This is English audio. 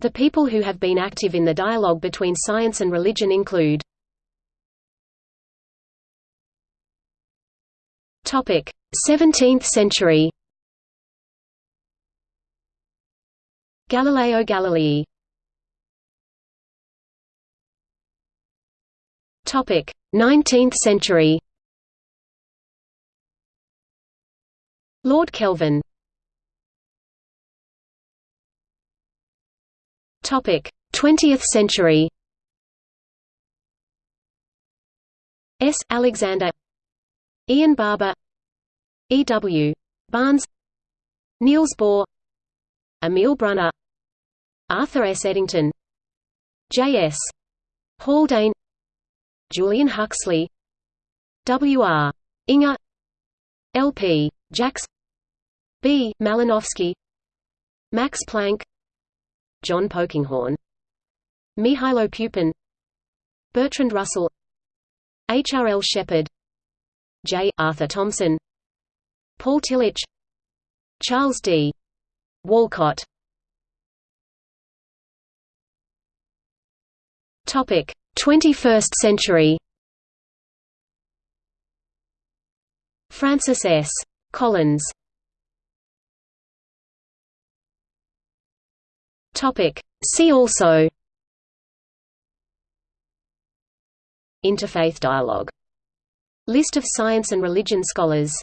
The people who have been active in the dialogue between science and religion include Topic: 17th century. Galileo Galilei. Topic: 19th century. Lord Kelvin. Topic: 20th century. S. Alexander Ian Barbour, E. W. Barnes Niels Bohr Emil Brunner Arthur S. Eddington J. S. Haldane Julian Huxley W. R. Inge, L. P. Jacks B. Malinowski Max Planck John Polkinghorne Mihailo Pupin Bertrand Russell H. R. L. Sheppard J. Arthur Thomson Paul Tillich Charles D. Walcott Topic: 21st century. Francis S. Collins. Topic: See also. Interfaith dialogue. List of science and religion scholars